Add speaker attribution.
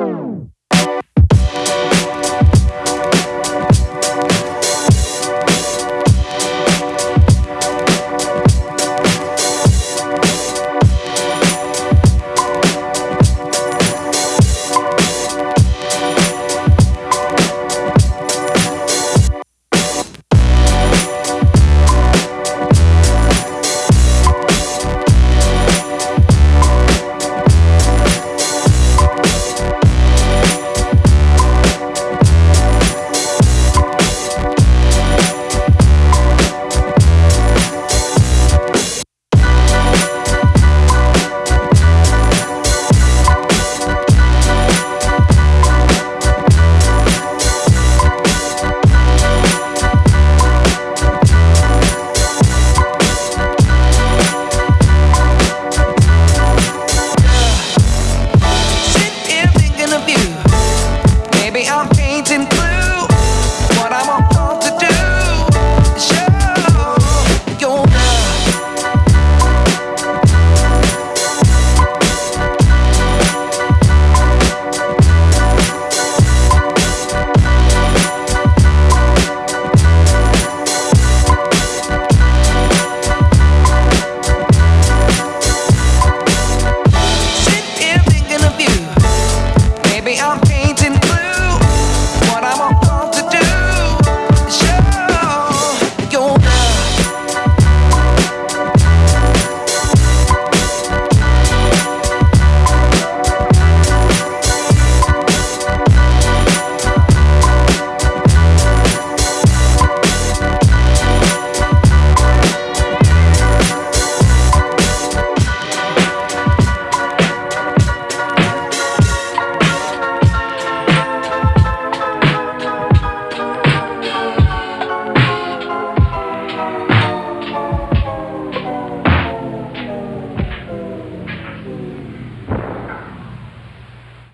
Speaker 1: Oh.